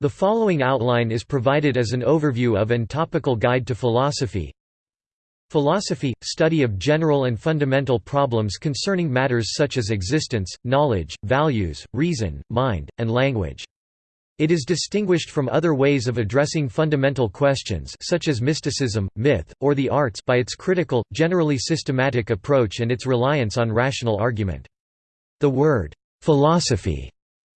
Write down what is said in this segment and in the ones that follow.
The following outline is provided as an overview of and topical guide to philosophy. Philosophy – study of general and fundamental problems concerning matters such as existence, knowledge, values, reason, mind, and language. It is distinguished from other ways of addressing fundamental questions such as mysticism, myth, or the arts by its critical, generally systematic approach and its reliance on rational argument. The word, "'philosophy'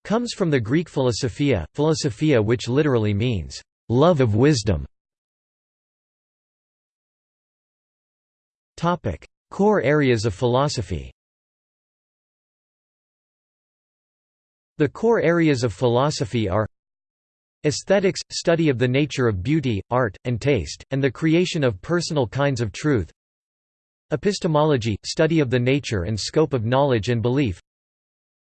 comes from the Greek philosophia, philosophia which literally means, "'love of wisdom' Core areas of philosophy. The core areas of philosophy are Aesthetics – study of the nature of beauty, art, and taste, and the creation of personal kinds of truth. Epistemology – study of the nature and scope of knowledge and belief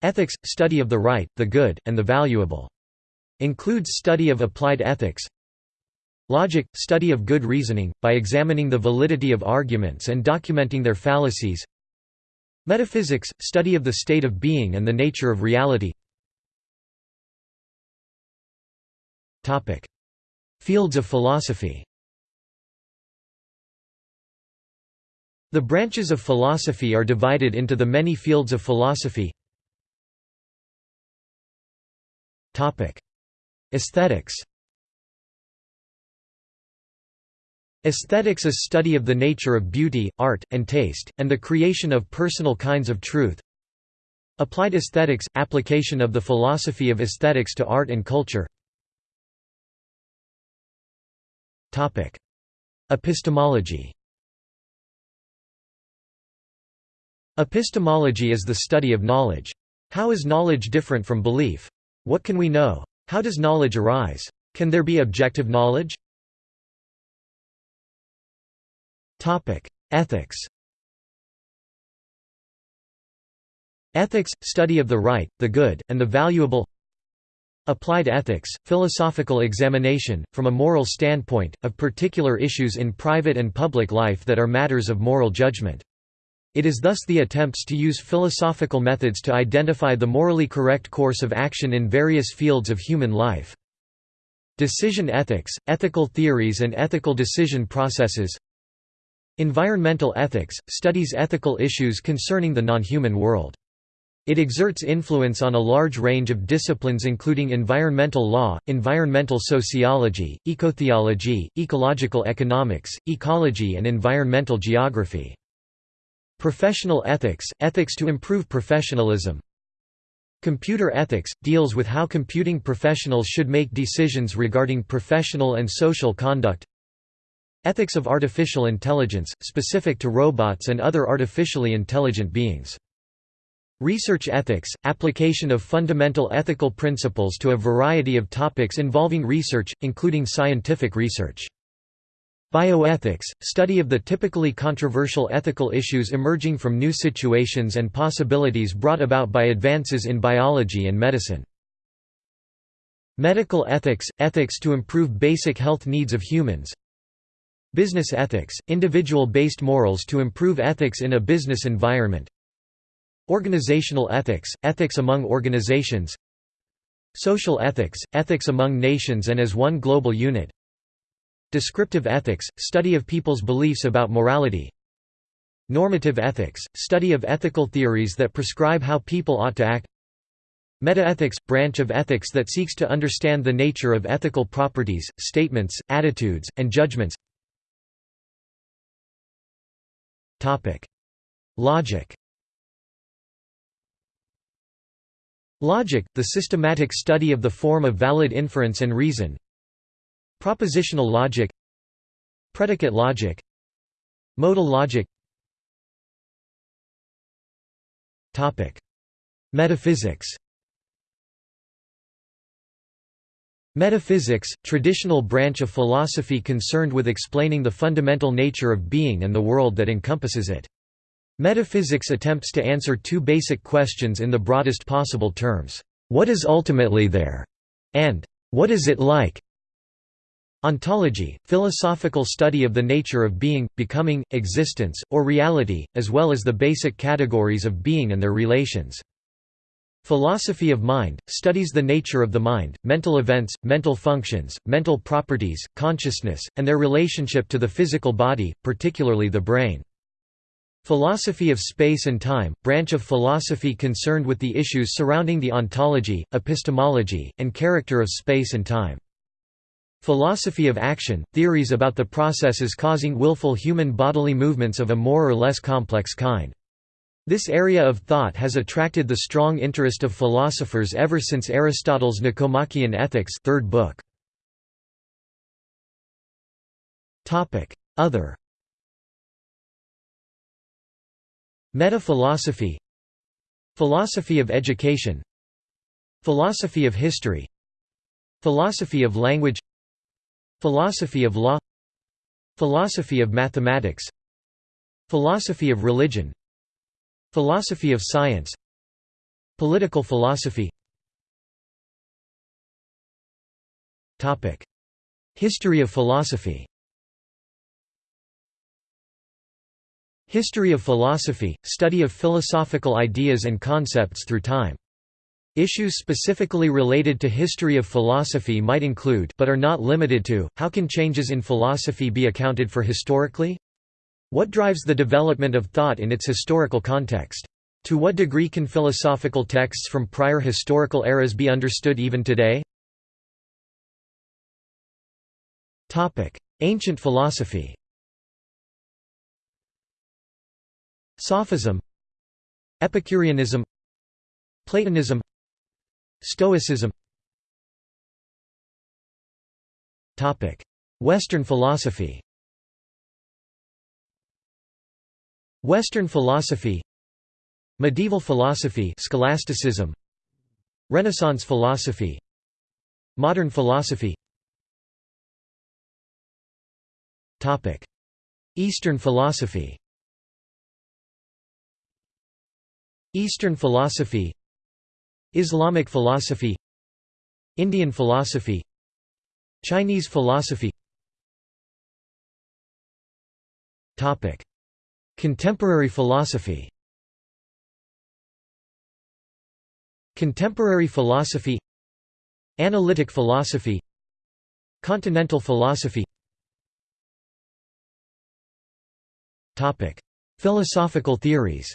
Ethics – study of the right, the good, and the valuable. Includes study of applied ethics. Logic – study of good reasoning, by examining the validity of arguments and documenting their fallacies. Metaphysics – study of the state of being and the nature of reality. Fields of philosophy. The branches of philosophy are divided into the many fields of philosophy Aesthetics Aesthetics is study of the nature of beauty, art, and taste, and the creation of personal kinds of truth Applied aesthetics – application of the philosophy of aesthetics to art and culture Epistemology Epistemology is the study of knowledge. How is knowledge different from belief? What can we know? How does knowledge arise? Can there be objective knowledge? Ethics Ethics – study of the right, the good, and the valuable Applied ethics, philosophical examination, from a moral standpoint, of particular issues in private and public life that are matters of moral judgment. It is thus the attempts to use philosophical methods to identify the morally correct course of action in various fields of human life. Decision ethics, ethical theories and ethical decision processes Environmental ethics, studies ethical issues concerning the non-human world. It exerts influence on a large range of disciplines including environmental law, environmental sociology, ecotheology, ecological economics, ecology and environmental geography. Professional ethics – ethics to improve professionalism. Computer ethics – deals with how computing professionals should make decisions regarding professional and social conduct. Ethics of artificial intelligence, specific to robots and other artificially intelligent beings. Research ethics – application of fundamental ethical principles to a variety of topics involving research, including scientific research. Bioethics – study of the typically controversial ethical issues emerging from new situations and possibilities brought about by advances in biology and medicine. Medical ethics – ethics to improve basic health needs of humans. Business ethics – individual-based morals to improve ethics in a business environment. Organizational ethics, ethics among organizations. Social ethics, ethics among nations and as one global unit Descriptive ethics, study of people's beliefs about morality. Normative ethics, study of ethical theories that prescribe how people ought to act. Metaethics – branch of ethics that seeks to understand the nature of ethical properties, statements, attitudes, and judgments. Logic. Logic, the systematic study of the form of valid inference and reason Propositional logic Predicate logic Modal logic Metaphysics Metaphysics, traditional branch of philosophy concerned with explaining the fundamental nature of being and the world that encompasses it. Metaphysics attempts to answer two basic questions in the broadest possible terms. What is ultimately there? And what is it like? Ontology, philosophical study of the nature of being, becoming, existence, or reality, as well as the basic categories of being and their relations. Philosophy of mind, studies the nature of the mind, mental events, mental functions, mental properties, consciousness, and their relationship to the physical body, particularly the brain. Philosophy of space and time, branch of philosophy concerned with the issues surrounding the ontology, epistemology, and character of space and time. Philosophy of action, theories about the processes causing willful human bodily movements of a more or less complex kind. This area of thought has attracted the strong interest of philosophers ever since Aristotle's Nicomachean Ethics third book. Other. Meta-philosophy. Philosophy of education. Philosophy of history. Philosophy of language Philosophy of law Philosophy of mathematics Philosophy of religion Philosophy of science Political philosophy. History of philosophy. History of philosophy, study of philosophical ideas and concepts through time. Issues specifically related to history of philosophy might include but are not limited to, how can changes in philosophy be accounted for historically? What drives the development of thought in its historical context? To what degree can philosophical texts from prior historical eras be understood even today? Ancient philosophy Sophism Epicureanism Platonism Stoicism. Topic. Western philosophy. Western philosophy. Medieval philosophy scholasticism. Renaissance philosophy. Modern philosophy. Topic. Eastern philosophy. Eastern philosophy Islamic philosophy Indian philosophy Chinese philosophy. Topic. Contemporary philosophy. Contemporary philosophy Analytic philosophy Continental philosophy. Topic. Philosophical theories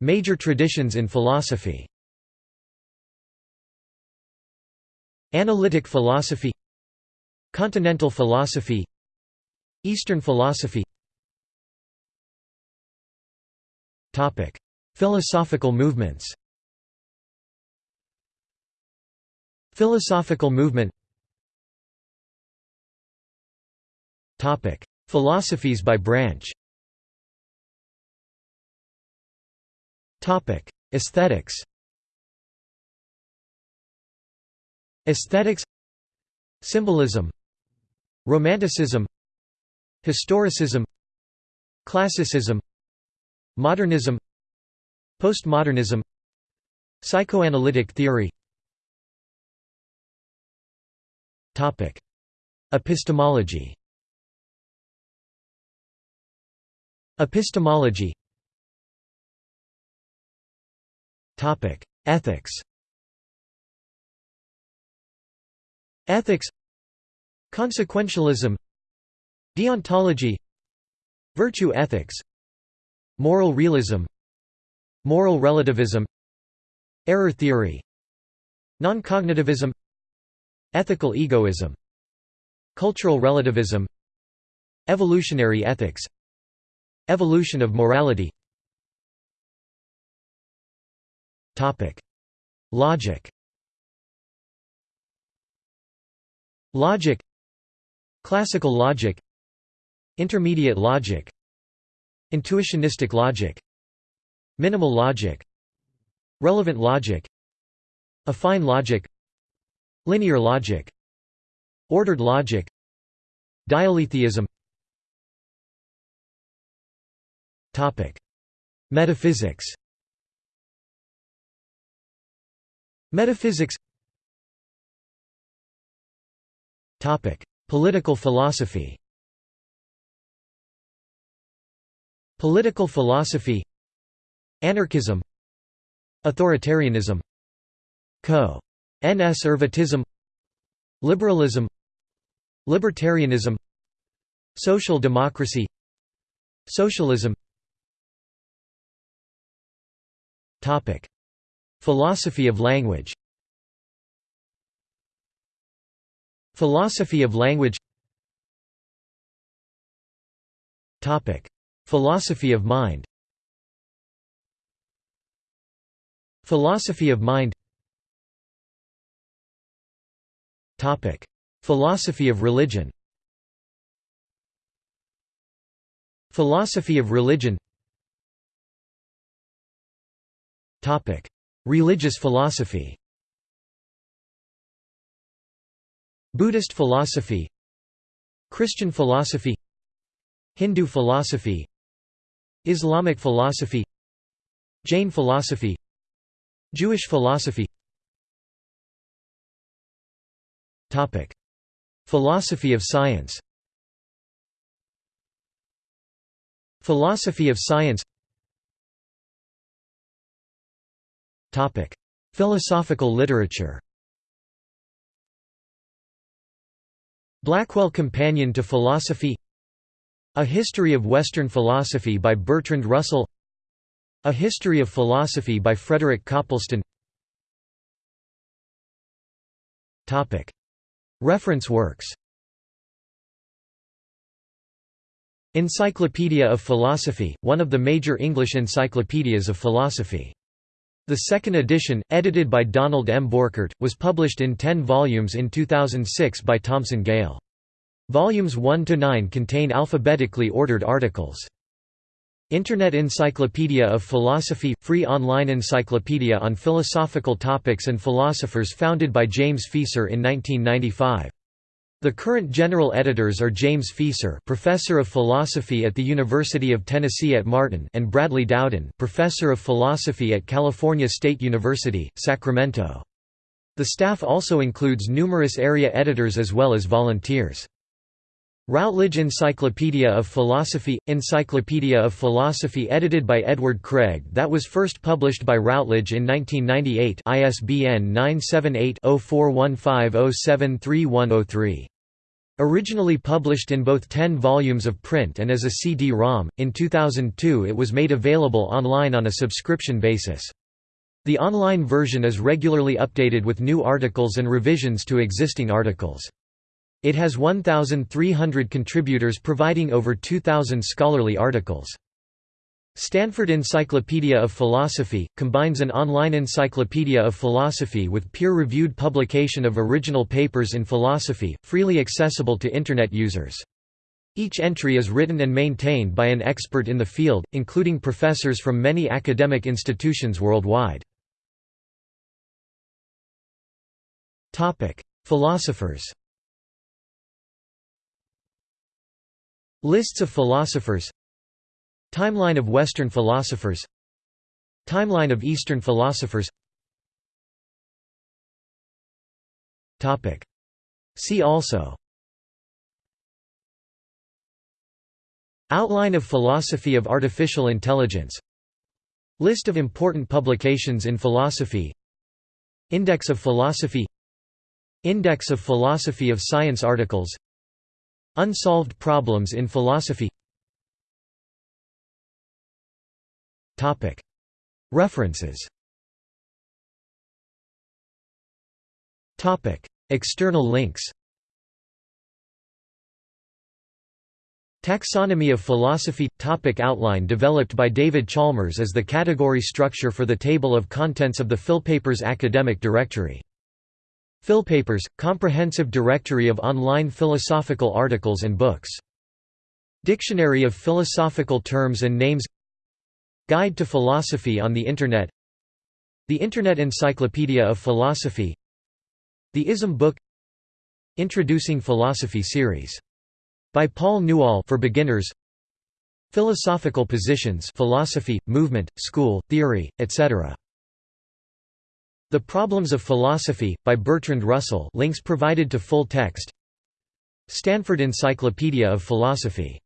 Major traditions in philosophy. Analytic philosophy. Continental philosophy. Eastern philosophy. Topic: Philosophical movements. Philosophical movement. Topic: Philosophies by branch. Topic: Aesthetics. Aesthetics. Symbolism. Romanticism. Historicism. Classicism. Modernism. Postmodernism. Psychoanalytic theory. Topic. Epistemology. Epistemology Ethics Ethics Consequentialism Deontology Virtue ethics Moral realism Moral relativism Error theory Non-cognitivism Ethical egoism Cultural relativism Evolutionary ethics Evolution of morality Logic. Logic. Classical logic. Intermediate logic. Intuitionistic logic. Minimal logic. Relevant logic. Affine logic. Linear logic. Ordered logic. Dialetheism Metaphysics Metaphysics Political philosophy Political philosophy Anarchism Authoritarianism Co-Nservatism Liberalism Libertarianism Social democracy Socialism Topic. Philosophy of language. Philosophy of language. Topic. Philosophy of mind. Philosophy of mind. Topic. Philosophy of religion. Philosophy of religion. Topic: Religious philosophy. Buddhist philosophy Christian philosophy Hindu philosophy Islamic philosophy Jain philosophy Jewish philosophy. Topic: Philosophy of science. Philosophy of science Philosophical literature. Blackwell Companion to Philosophy A History of Western Philosophy by Bertrand Russell A History of Philosophy by Frederick Copleston Topic: Reference works. Encyclopedia of Philosophy, one of the major English encyclopedias of philosophy. The second edition, edited by Donald M. Borchert, was published in ten volumes in 2006 by Thomson Gale. Volumes 1–9 contain alphabetically ordered articles. Internet Encyclopedia of Philosophy – free online encyclopedia on philosophical topics and philosophers founded by James Fieser in 1995. The current general editors are James Fieser, professor of philosophy at the University of Tennessee at Martin, and Bradley Dowden, professor of philosophy at California State University, Sacramento. The staff also includes numerous area editors as well as volunteers. Routledge Encyclopedia of Philosophy – Encyclopedia of Philosophy edited by Edward Craig that was first published by Routledge in 1998 ISBN 978-0415073103. Originally published in both 10 volumes of print and as a CD-ROM, in 2002 it was made available online on a subscription basis. The online version is regularly updated with new articles and revisions to existing articles. It has 1,300 contributors providing over 2,000 scholarly articles. Stanford Encyclopedia of Philosophy, combines an online encyclopedia of philosophy with peer-reviewed publication of original papers in philosophy, freely accessible to Internet users. Each entry is written and maintained by an expert in the field, including professors from many academic institutions worldwide. Philosophers Lists of philosophers. Timeline of Western philosophers. Timeline of Eastern philosophers. See also. Outline of Philosophy of Artificial Intelligence. List of important publications in philosophy. Index of Philosophy. Index of Philosophy of Science articles Unsolved problems in philosophy. References. External links. Taxonomy of Philosophy – Topic Outline developed by David Chalmers as the category structure for the table of contents of the Philpapers Academic Directory Philpapers – Comprehensive Directory of online philosophical articles and books. Dictionary of philosophical terms and names Guide to Philosophy on the Internet The Internet Encyclopedia of Philosophy The ISM Book Introducing Philosophy series. By Paul Newall for beginners Philosophical positions philosophy, movement, school, theory, etc. The Problems of Philosophy, by Bertrand Russell links provided to full text. Stanford Encyclopedia of Philosophy